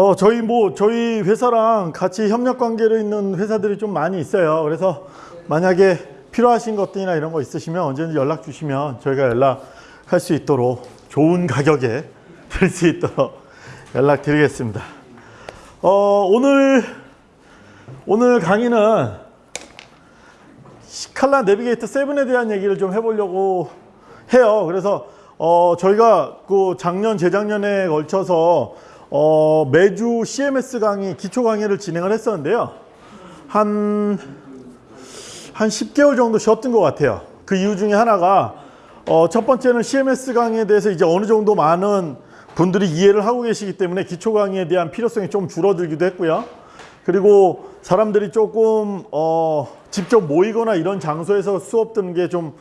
어, 저희 뭐 저희 회사랑 같이 협력 관계로 있는 회사들이 좀 많이 있어요. 그래서 만약에 필요하신 것들이나 이런 거 있으시면 언제든지 연락 주시면 저희가 연락할 수 있도록 좋은 가격에 드릴 수 있도록 연락 드리겠습니다. 어, 오늘 오늘 강의는 칼라 내비게이터 7에 대한 얘기를 좀 해보려고 해요. 그래서 어, 저희가 그 작년 재작년에 걸쳐서 어, 매주 CMS 강의 기초 강의를 진행을 했었는데요. 한, 한 10개월 정도 쉬었던 것 같아요. 그 이유 중에 하나가 어, 첫 번째는 CMS 강의에 대해서 이제 어느 정도 많은 분들이 이해를 하고 계시기 때문에 기초 강의에 대한 필요성이 좀 줄어들기도 했고요. 그리고 사람들이 조금 어, 직접 모이거나 이런 장소에서 수업 듣는 게 좀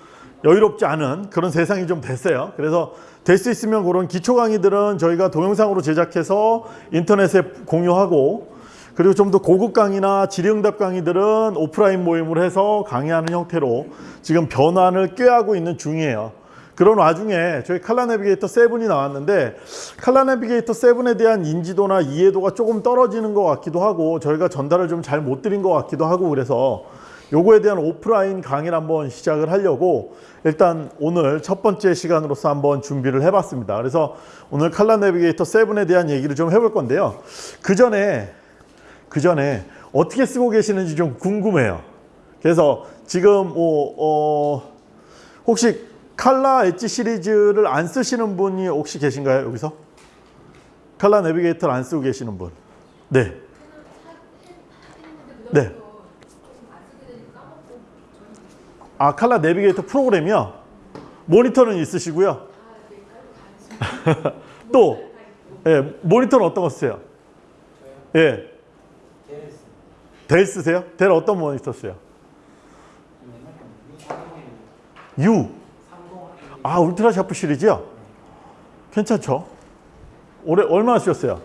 여유롭지 않은 그런 세상이 좀 됐어요. 그래서 될 수 있으면 그런 기초 강의들은 저희가 동영상으로 제작해서 인터넷에 공유하고 그리고 좀 더 고급 강의나 질의응답 강의들은 오프라인 모임을 해서 강의하는 형태로 지금 변환을 꾀하고 있는 중이에요. 그런 와중에 저희 칼라 내비게이터 7이 나왔는데 칼라 내비게이터 7에 대한 인지도나 이해도가 조금 떨어지는 것 같기도 하고 저희가 전달을 좀 잘 못 드린 것 같기도 하고 그래서 요거에 대한 오프라인 강의를 한번 시작을 하려고 일단 오늘 첫 번째 시간으로서 한번 준비를 해봤습니다. 그래서 오늘 칼라 내비게이터 7에 대한 얘기를 좀 해볼 건데요. 그 전에 그 전에 어떻게 쓰고 계시는지 좀 궁금해요. 그래서 지금 뭐 어, 혹시 칼라 엣지 시리즈를 안 쓰시는 분이 혹시 계신가요 여기서? 칼라 내비게이터를 안 쓰고 계시는 분? 네. 네. 아 칼라 내비게이터 프로그램이요? 모니터는 있으시고요. 또 예, 모니터는 어떤 거 쓰세요? 예. 델 쓰세요? 델 어떤 모니터 쓰세요? U. 아 울트라 샤프 시리즈요? 괜찮죠? 올해 얼마나 쓰셨어요?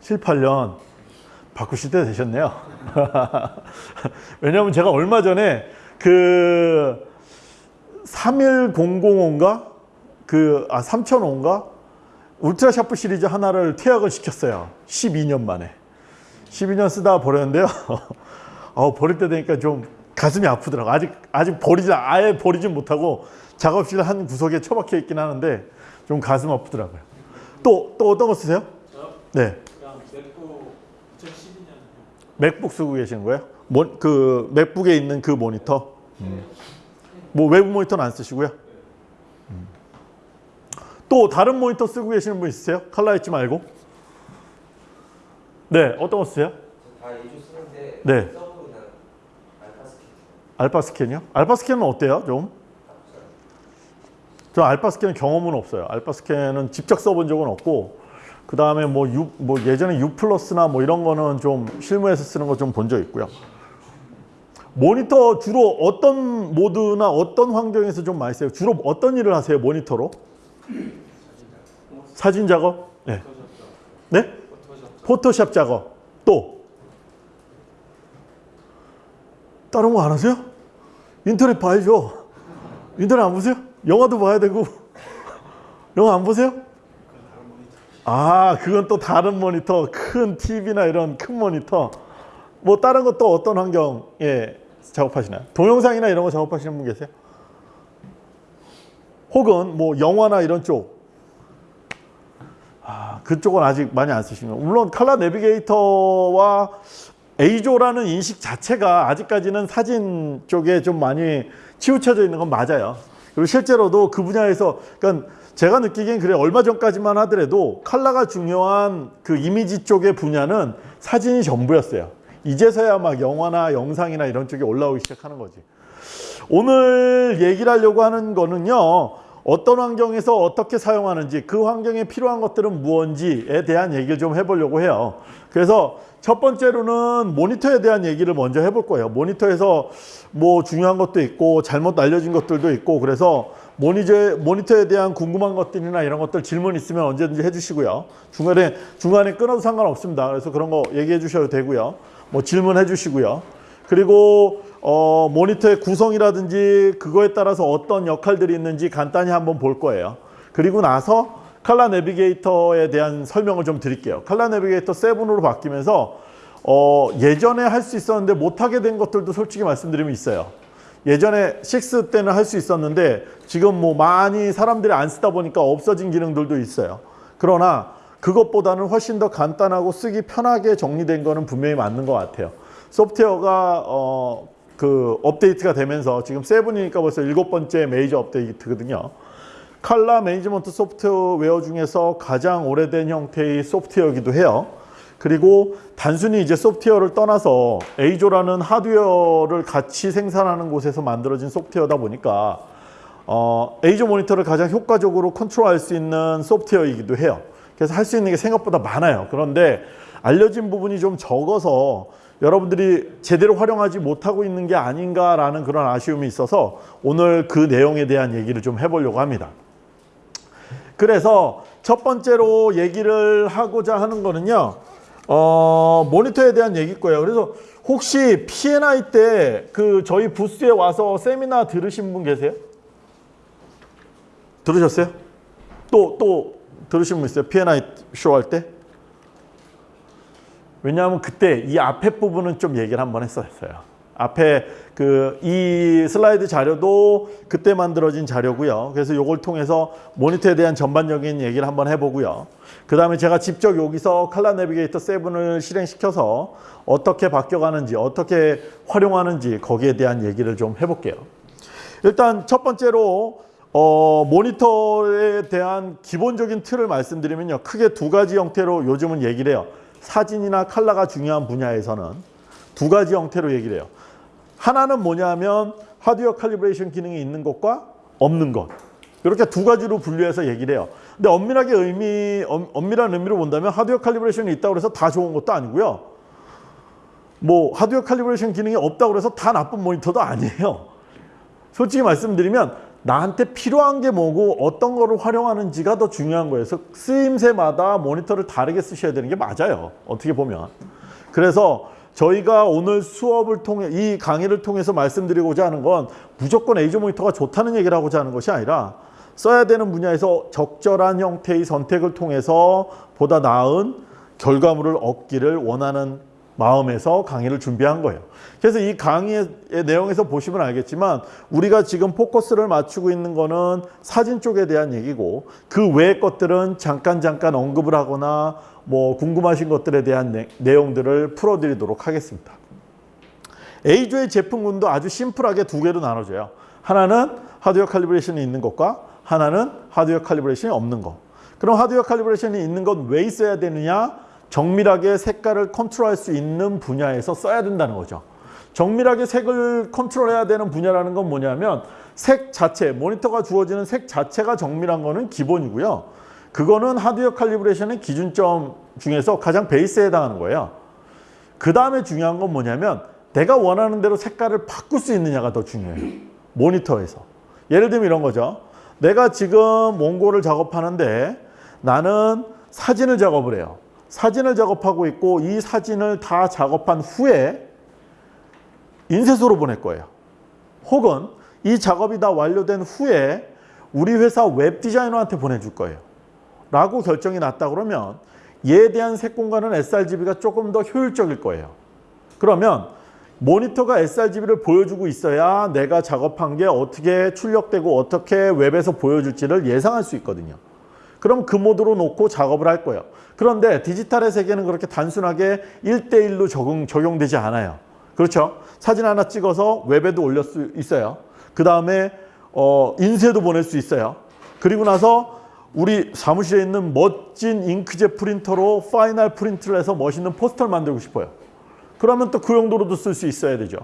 7, 8년 바꾸실 때 되셨네요. 왜냐하면 제가 얼마 전에 그 31005인가 그아 3005인가 울트라 샤프 시리즈 하나를 퇴학을 시켰어요. 12년 만에. 12년 쓰다가 버렸는데요. 어, 버릴 때 되니까 좀 가슴이 아프더라고. 아직 아직 버리지 아예 버리진 못하고 작업실 한 구석에 처박혀 있긴 하는데 좀 가슴 아프더라고요. 또또 어떤 거 쓰세요? 네. 그냥 맥북 2012년 맥북 쓰고 계시는 거예요? 뭐, 그 맥북에 있는 그 모니터? 음. 뭐 외부 모니터는 안 쓰시고요? 음. 또 다른 모니터 쓰고 계시는 분 있으세요? 칼라 엣지 말고? 네, 어떤 거 쓰세요? 네. 서브는 알파 스캔 알파 스캔이요? 알파 스캔은 어때요? 좀? 저 알파 스캔은 경험은 없어요. 알파 스캔은 직접 써본 적은 없고 그 다음에 뭐, 뭐 예전에 U 플러스나 뭐 이런 거는 좀 실무에서 쓰는 거 좀 본 적 있고요. 모니터 주로 어떤 모드나 어떤 환경에서 좀 많이 써요? 주로 어떤 일을 하세요? 모니터로? 사진 작업? 네. 네? 포토샵 작업. 또? 다른 거 안 하세요? 인터넷 봐야죠. 인터넷 안 보세요? 영화도 봐야 되고. 영화 안 보세요? 아, 그건 또 다른 모니터, 큰 TV나 이런 큰 모니터. 뭐 다른 것도 어떤 환경에 작업하시나요? 동영상이나 이런 거 작업하시는 분 계세요? 혹은 뭐 영화나 이런 쪽. 아, 그쪽은 아직 많이 안 쓰시는 거. 물론 칼라 내비게이터와 에이조라는 인식 자체가 아직까지는 사진 쪽에 좀 많이 치우쳐져 있는 건 맞아요. 그리고 실제로도 그 분야에서 그러니까 제가 느끼기엔 그래 얼마 전까지만 하더라도 칼라가 중요한 그 이미지 쪽의 분야는 사진이 전부였어요. 이제서야 막 영화나 영상이나 이런 쪽에 올라오기 시작하는 거지. 오늘 얘기를 하려고 하는 거는요. 어떤 환경에서 어떻게 사용하는지 그 환경에 필요한 것들은 무엇인지에 대한 얘기를 좀 해보려고 해요. 그래서 첫 번째로는 모니터에 대한 얘기를 먼저 해볼 거예요. 모니터에서 뭐 중요한 것도 있고 잘못 알려진 것들도 있고 그래서 모니저, 모니터에 대한 궁금한 것들이나 이런 것들 질문 있으면 언제든지 해주시고요. 중간에 중간에 끊어도 상관없습니다. 그래서 그런 거 얘기해 주셔도 되고요. 뭐 질문해 주시고요. 그리고 어, 모니터의 구성이라든지 그거에 따라서 어떤 역할들이 있는지 간단히 한번 볼 거예요. 그리고 나서 칼라 내비게이터에 대한 설명을 좀 드릴게요. 칼라 내비게이터 7으로 바뀌면서 어, 예전에 할 수 있었는데 못하게 된 것들도 솔직히 말씀드리면 있어요. 예전에 6 때는 할 수 있었는데 지금 뭐 많이 사람들이 안 쓰다 보니까 없어진 기능들도 있어요. 그러나 그것보다는 훨씬 더 간단하고 쓰기 편하게 정리된 거는 분명히 맞는 것 같아요. 소프트웨어가 어, 그 업데이트가 되면서 지금 7이니까 벌써 일곱 번째 메이저 업데이트거든요. 칼라 매니지먼트 소프트웨어 중에서 가장 오래된 형태의 소프트웨어이기도 해요. 그리고 단순히 이제 소프트웨어를 떠나서 에이조라는 하드웨어를 같이 생산하는 곳에서 만들어진 소프트웨어다 보니까 어, 에이조 모니터를 가장 효과적으로 컨트롤할 수 있는 소프트웨어이기도 해요. 그래서 할 수 있는 게 생각보다 많아요. 그런데 알려진 부분이 좀 적어서 여러분들이 제대로 활용하지 못하고 있는 게 아닌가라는 그런 아쉬움이 있어서 오늘 그 내용에 대한 얘기를 좀 해보려고 합니다. 그래서 첫 번째로 얘기를 하고자 하는 거는요. 어, 모니터에 대한 얘기일 거예요. 그래서 혹시 P&I 때 그 저희 부스에 와서 세미나 들으신 분 계세요? 들으셨어요? 또, 또 들으신 분 있어요? P&I 쇼 할 때? 왜냐하면 그때 이 앞에 부분은 좀 얘기를 한번 했었어요. 앞에 그 이 슬라이드 자료도 그때 만들어진 자료고요. 그래서 이걸 통해서 모니터에 대한 전반적인 얘기를 한번 해보고요. 그 다음에 제가 직접 여기서 칼라 내비게이터 7을 실행시켜서 어떻게 바뀌어가는지 어떻게 활용하는지 거기에 대한 얘기를 좀 해볼게요. 일단 첫 번째로 어, 모니터에 대한 기본적인 틀을 말씀드리면요. 크게 두 가지 형태로 요즘은 얘기를 해요. 사진이나 칼라가 중요한 분야에서는 두 가지 형태로 얘기를 해요. 하나는 뭐냐면 하드웨어 칼리브레이션 기능이 있는 것과 없는 것. 이렇게 두 가지로 분류해서 얘기를 해요. 근데 엄밀하게 의미, 엄, 엄밀한 의미로 본다면 하드웨어 칼리브레이션이 있다고 해서 다 좋은 것도 아니고요. 뭐 하드웨어 칼리브레이션 기능이 없다고 해서 다 나쁜 모니터도 아니에요. 솔직히 말씀드리면 나한테 필요한 게 뭐고 어떤 거를 활용하는지가 더 중요한 거예요. 그래서 쓰임새마다 모니터를 다르게 쓰셔야 되는 게 맞아요. 어떻게 보면. 그래서 저희가 오늘 수업을 통해 이 강의를 통해서 말씀드리고자 하는 건 무조건 에이저 모니터가 좋다는 얘기를 하고자 하는 것이 아니라 써야 되는 분야에서 적절한 형태의 선택을 통해서 보다 나은 결과물을 얻기를 원하는 마음에서 강의를 준비한 거예요. 그래서 이 강의의 내용에서 보시면 알겠지만 우리가 지금 포커스를 맞추고 있는 거는 사진 쪽에 대한 얘기고 그 외의 것들은 잠깐 잠깐 언급을 하거나 뭐 궁금하신 것들에 대한 내, 내용들을 풀어드리도록 하겠습니다. A조의 제품군도 아주 심플하게 두 개로 나눠져요. 하나는 하드웨어 칼리브레이션이 있는 것과 하나는 하드웨어 칼리브레이션이 없는 것. 그럼 하드웨어 칼리브레이션이 있는 건 왜 있어야 되느냐? 정밀하게 색깔을 컨트롤할 수 있는 분야에서 써야 된다는 거죠. 정밀하게 색을 컨트롤해야 되는 분야라는 건 뭐냐면 색 자체, 모니터가 주어지는 색 자체가 정밀한 거는 기본이고요. 그거는 하드웨어 칼리브레이션의 기준점 중에서 가장 베이스에 해당하는 거예요. 그 다음에 중요한 건 뭐냐면 내가 원하는 대로 색깔을 바꿀 수 있느냐가 더 중요해요. 모니터에서. 예를 들면 이런 거죠. 내가 지금 몽골을 작업하는데 나는 사진을 작업을 해요. 사진을 작업하고 있고 이 사진을 다 작업한 후에 인쇄소로 보낼 거예요. 혹은 이 작업이 다 완료된 후에 우리 회사 웹 디자이너한테 보내줄 거예요. 라고 결정이 났다 그러면 얘에 대한 색 공간은 sRGB가 조금 더 효율적일 거예요. 그러면 모니터가 sRGB를 보여주고 있어야 내가 작업한 게 어떻게 출력되고 어떻게 웹에서 보여줄지를 예상할 수 있거든요. 그럼 그 모드로 놓고 작업을 할 거예요. 그런데 디지털의 세계는 그렇게 단순하게 1대1로 적용, 적용되지 않아요. 그렇죠? 사진 하나 찍어서 웹에도 올릴 수 있어요. 그 다음에 어, 인쇄도 보낼 수 있어요. 그리고 나서 우리 사무실에 있는 멋진 잉크젯 프린터로 final print를 해서 멋있는 포스터를 만들고 싶어요. 그러면 또 그 용도로도 쓸 수 있어야 되죠.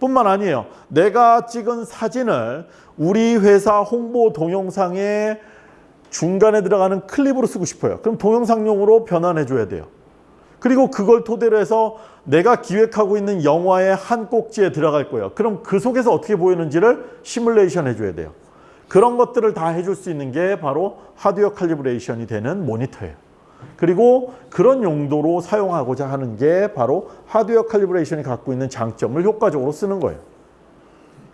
뿐만 아니에요. 내가 찍은 사진을 우리 회사 홍보 동영상에 중간에 들어가는 클립으로 쓰고 싶어요. 그럼 동영상용으로 변환해 줘야 돼요. 그리고 그걸 토대로 해서 내가 기획하고 있는 영화의 한 꼭지에 들어갈 거예요. 그럼 그 속에서 어떻게 보이는지를 시뮬레이션 해줘야 돼요. 그런 것들을 다 해줄 수 있는 게 바로 하드웨어 칼리브레이션이 되는 모니터예요. 그리고 그런 용도로 사용하고자 하는 게 바로 하드웨어 칼리브레이션이 갖고 있는 장점을 효과적으로 쓰는 거예요.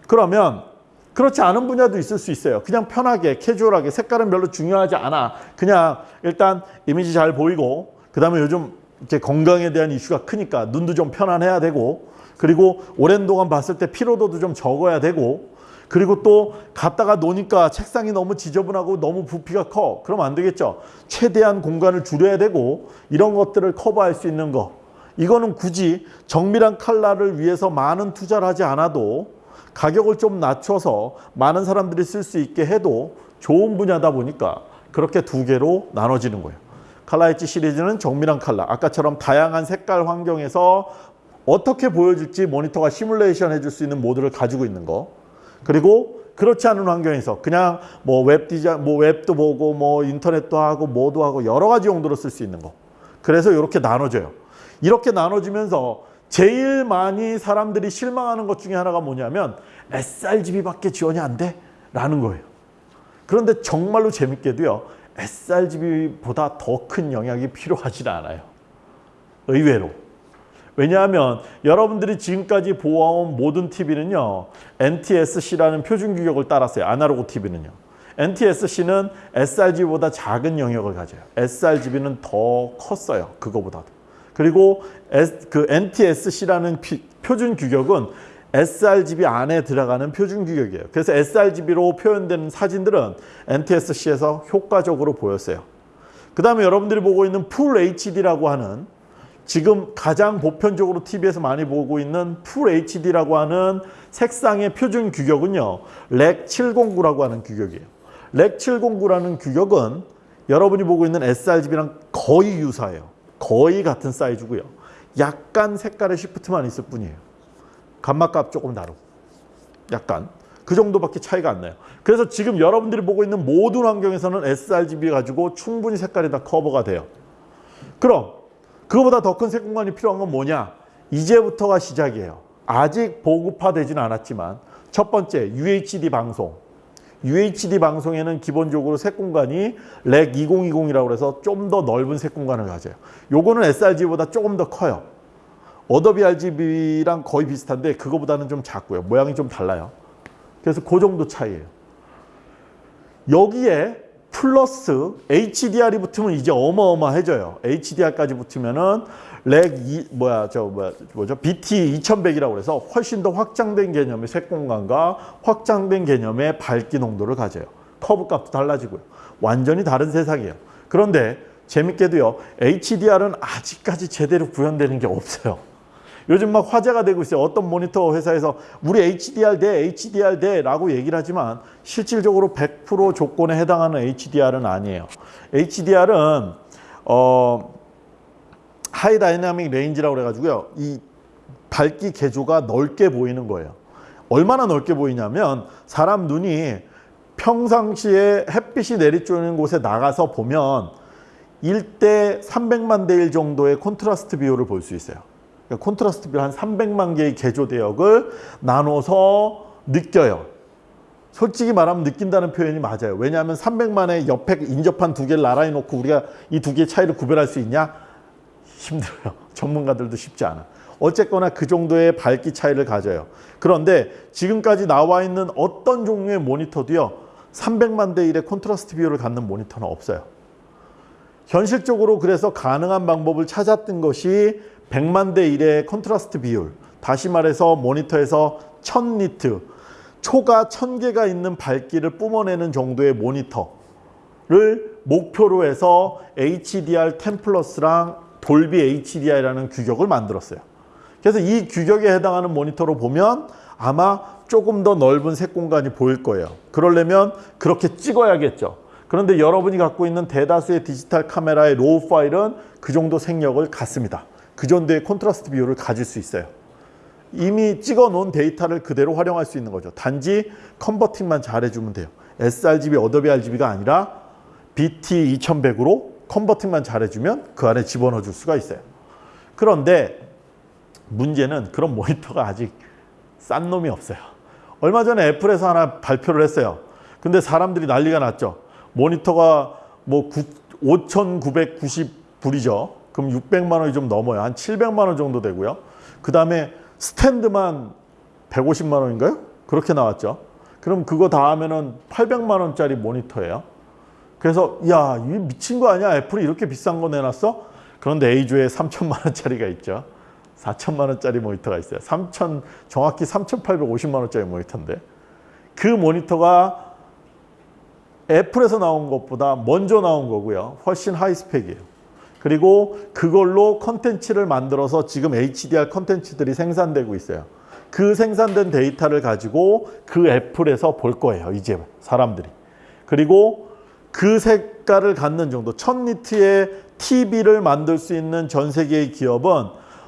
그러면 그렇지 않은 분야도 있을 수 있어요. 그냥 편하게 캐주얼하게 색깔은 별로 중요하지 않아. 그냥 일단 이미지 잘 보이고 그 다음에 요즘 이제 건강에 대한 이슈가 크니까 눈도 좀 편안해야 되고 그리고 오랜 동안 봤을 때 피로도도 좀 적어야 되고 그리고 또 갔다가 노니까 책상이 너무 지저분하고 너무 부피가 커. 그럼 안 되겠죠. 최대한 공간을 줄여야 되고 이런 것들을 커버할 수 있는 거. 이거는 굳이 정밀한 칼라를 위해서 많은 투자를 하지 않아도 가격을 좀 낮춰서 많은 사람들이 쓸 수 있게 해도 좋은 분야다 보니까 그렇게 두 개로 나눠지는 거예요. 칼라 엣지 시리즈는 정밀한 칼라. 아까처럼 다양한 색깔 환경에서 어떻게 보여질지 모니터가 시뮬레이션 해줄 수 있는 모드를 가지고 있는 거. 그리고 그렇지 않은 환경에서 그냥 뭐 웹 디자인, 뭐 웹도 보고 뭐 인터넷도 하고 뭐도 하고 여러 가지 용도로 쓸 수 있는 거. 그래서 이렇게 나눠져요. 이렇게 나눠지면서 제일 많이 사람들이 실망하는 것 중에 하나가 뭐냐면 sRGB밖에 지원이 안 돼? 라는 거예요. 그런데 정말로 재밌게도요. sRGB보다 더 큰 영향이 필요하지 않아요. 의외로. 왜냐하면 여러분들이 지금까지 보아온 모든 TV는요. NTSC라는 표준 규격을 따랐어요. 아날로그 TV는요. NTSC는 sRGB보다 작은 영역을 가져요. sRGB는 더 컸어요. 그거보다도. 그리고 그 NTSC라는 피, 표준 규격은 sRGB 안에 들어가는 표준 규격이에요. 그래서 sRGB로 표현된 사진들은 NTSC에서 효과적으로 보였어요. 그 다음에 여러분들이 보고 있는 full HD라고 하는 지금 가장 보편적으로 TV에서 많이 보고 있는 full HD라고 하는 색상의 표준 규격은요. Rec 709라고 하는 규격이에요. Rec 709라는 규격은 여러분이 보고 있는 sRGB랑 거의 유사해요. 거의 같은 사이즈고요. 약간 색깔의 시프트만 있을 뿐이에요. 감마값 조금 다르고 약간 그 정도밖에 차이가 안 나요. 그래서 지금 여러분들이 보고 있는 모든 환경에서는 sRGB 가지고 충분히 색깔이 다 커버가 돼요. 그럼 그거보다 더 큰 색 공간이 필요한 건 뭐냐? 이제부터가 시작이에요. 아직 보급화되진 않았지만 첫 번째 UHD 방송. UHD 방송에는 기본적으로 색 공간이 Rec 2020이라고 해서 좀 더 넓은 색 공간을 가져요. 요거는 sRGB보다 조금 더 커요. 어도비 RGB랑 거의 비슷한데 그거보다는 좀 작고요. 모양이 좀 달라요. 그래서 그 정도 차이예요. 여기에 플러스 HDR이 붙으면 이제 어마어마해져요. HDR까지 붙으면은 Rec 이, 뭐야 저 뭐야 뭐죠 BT 2100이라고 해서 훨씬 더 확장된 개념의 색 공간과 확장된 개념의 밝기 농도를 가져요. 커브 값도 달라지고요. 완전히 다른 세상이에요. 그런데 재밌게도요. HDR은 아직까지 제대로 구현되는 게 없어요. 요즘 막 화제가 되고 있어요. 어떤 모니터 회사에서 우리 HDR 돼, HDR 돼 라고 얘기를 하지만 실질적으로 100% 조건에 해당하는 HDR은 아니에요. HDR은 어, high dynamic range라고 그래가지고요. 이 밝기 계조가 넓게 보이는 거예요. 얼마나 넓게 보이냐면 사람 눈이 평상시에 햇빛이 내리쬐는 곳에 나가서 보면 1대 300만 대 1 정도의 콘트라스트 비율을 볼 수 있어요. 그러니까 콘트라스트 비율 한 300만 개의 계조 대역을 나눠서 느껴요. 솔직히 말하면 느낀다는 표현이 맞아요. 왜냐하면 300만의 옆에 인접한 두 개를 나란히 놓고 우리가 이 두 개의 차이를 구별할 수 있냐? 힘들어요. 전문가들도 쉽지 않아. 어쨌거나 그 정도의 밝기 차이를 가져요. 그런데 지금까지 나와 있는 어떤 종류의 모니터도요. 300만 대 1의 콘트라스트 비율을 갖는 모니터는 없어요. 현실적으로 그래서 가능한 방법을 찾았던 것이 100만 대 1의 콘트라스트 비율. 다시 말해서 모니터에서 1000니트, 초가 1000개가 있는 밝기를 뿜어내는 정도의 모니터를 목표로 해서 HDR 10 플러스랑 돌비 HDR이라는 규격을 만들었어요. 그래서 이 규격에 해당하는 모니터로 보면 아마 조금 더 넓은 색 공간이 보일 거예요. 그러려면 그렇게 찍어야겠죠. 그런데 여러분이 갖고 있는 대다수의 디지털 카메라의 RAW 파일은 그 정도 색역을 갖습니다. 그 정도의 콘트라스트 비율을 가질 수 있어요. 이미 찍어 놓은 데이터를 그대로 활용할 수 있는 거죠. 단지 converting만 잘 해주면 돼요. sRGB, Adobe RGB가 아니라 BT 2100으로 converting만 잘 해주면 그 안에 집어넣어 줄 수가 있어요. 그런데 문제는 그런 모니터가 아직 싼 놈이 없어요. 얼마 전에 애플에서 하나 발표를 했어요. 근데 사람들이 난리가 났죠. 모니터가 뭐 5,990불이죠. 그럼 600만 원이 좀 넘어요. 한 700만 원 정도 되고요. 그 다음에 스탠드만 150만 원인가요? 그렇게 나왔죠. 그럼 그거 다 하면은 800만 원짜리 모니터예요. 그래서 야, 이 미친 거 아니야? 애플이 이렇게 비싼 거 내놨어? 그런데 EIZO에 3천만 원짜리가 있죠. 4천만 원짜리 모니터가 있어요. 3천 정확히 3,850만 원짜리 모니터인데 그 모니터가 애플에서 나온 것보다 먼저 나온 거고요. 훨씬 high spec이에요. 그리고 그걸로 컨텐츠를 만들어서 지금 HDR 컨텐츠들이 생산되고 있어요. 그 생산된 데이터를 가지고 그 애플에서 볼 거예요. 이제 사람들이. 그리고 그 색깔을 갖는 정도, 1000니트의 TV를 만들 수 있는 전 세계의 기업은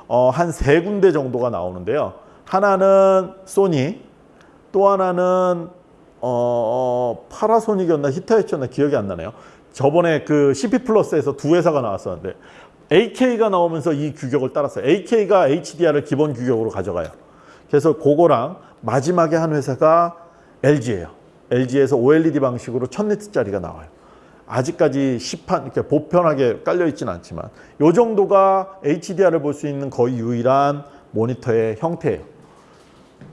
어, 한 세 군데 정도가 나오는데요. 하나는 소니, 또 하나는 어, 파라소닉이었나 히타치였나 기억이 안 나네요. 저번에 그 CP 플러스에서 두 회사가 나왔었는데 AK가 나오면서 이 규격을 따랐어요. AK가 HDR을 기본 규격으로 가져가요. 그래서 그거랑 마지막에 한 회사가 LG예요. LG에서 OLED 방식으로 1000니트짜리가 나와요. 아직까지 시판 이렇게 보편하게 깔려 있지는 않지만 이 정도가 HDR을 볼 수 있는 거의 유일한 모니터의 형태예요.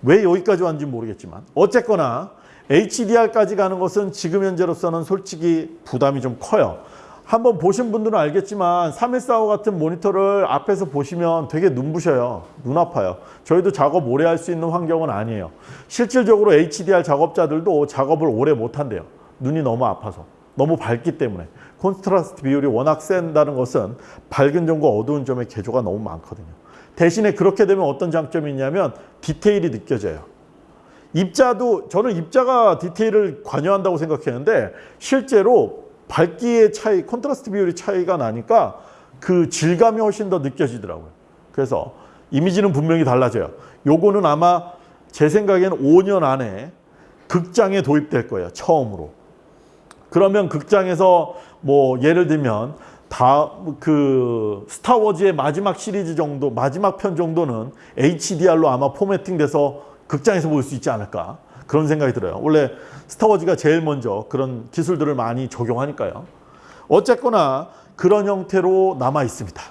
왜 여기까지 왔는지 모르겠지만 어쨌거나 HDR까지 가는 것은 지금 현재로서는 솔직히 부담이 좀 커요. 한번 보신 분들은 알겠지만 3145 같은 모니터를 앞에서 보시면 되게 눈부셔요. 눈 아파요. 저희도 작업 오래 할 수 있는 환경은 아니에요. 실질적으로 HDR 작업자들도 작업을 오래 못 한대요. 눈이 너무 아파서. 너무 밝기 때문에. 콘트라스트 비율이 워낙 센다는 것은 밝은 점과 어두운 점의 계조가 너무 많거든요. 대신에 그렇게 되면 어떤 장점이 있냐면 디테일이 느껴져요. 입자도 저는 입자가 디테일을 관여한다고 생각했는데 실제로 밝기의 차이, 콘트라스트 비율의 차이가 나니까 그 질감이 훨씬 더 느껴지더라고요. 그래서 이미지는 분명히 달라져요. 요거는 아마 제 생각에는 5년 안에 극장에 도입될 거예요. 처음으로. 그러면 극장에서 뭐 예를 들면 다 그 스타워즈의 마지막 시리즈 정도 마지막 편 정도는 HDR로 아마 포매팅돼서 극장에서 볼 수 있지 않을까 그런 생각이 들어요. 원래 스타워즈가 제일 먼저 그런 기술들을 많이 적용하니까요. 어쨌거나 그런 형태로 남아 있습니다.